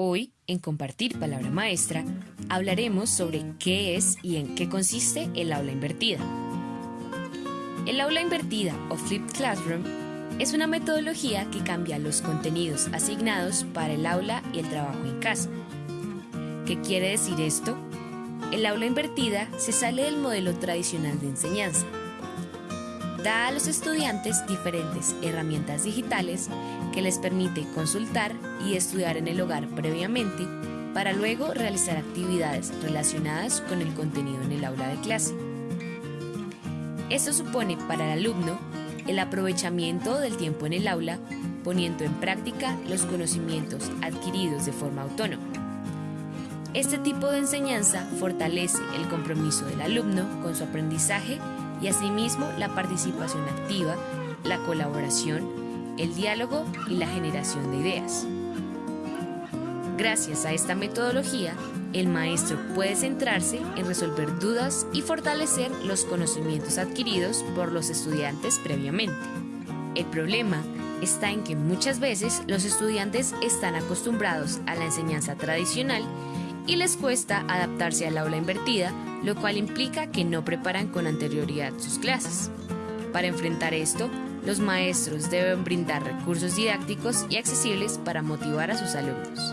Hoy, en Compartir Palabra Maestra, hablaremos sobre qué es y en qué consiste el aula invertida. El aula invertida o Flipped Classroom es una metodología que cambia los contenidos asignados para el aula y el trabajo en casa. ¿Qué quiere decir esto? El aula invertida se sale del modelo tradicional de enseñanza da a los estudiantes diferentes herramientas digitales que les permite consultar y estudiar en el hogar previamente para luego realizar actividades relacionadas con el contenido en el aula de clase. Esto supone para el alumno el aprovechamiento del tiempo en el aula poniendo en práctica los conocimientos adquiridos de forma autónoma. Este tipo de enseñanza fortalece el compromiso del alumno con su aprendizaje y asimismo la participación activa, la colaboración, el diálogo y la generación de ideas. Gracias a esta metodología, el maestro puede centrarse en resolver dudas y fortalecer los conocimientos adquiridos por los estudiantes previamente. El problema está en que muchas veces los estudiantes están acostumbrados a la enseñanza tradicional y les cuesta adaptarse al aula invertida, lo cual implica que no preparan con anterioridad sus clases. Para enfrentar esto, los maestros deben brindar recursos didácticos y accesibles para motivar a sus alumnos.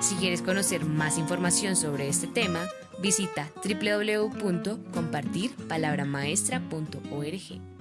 Si quieres conocer más información sobre este tema, visita www.compartirpalabramaestra.org.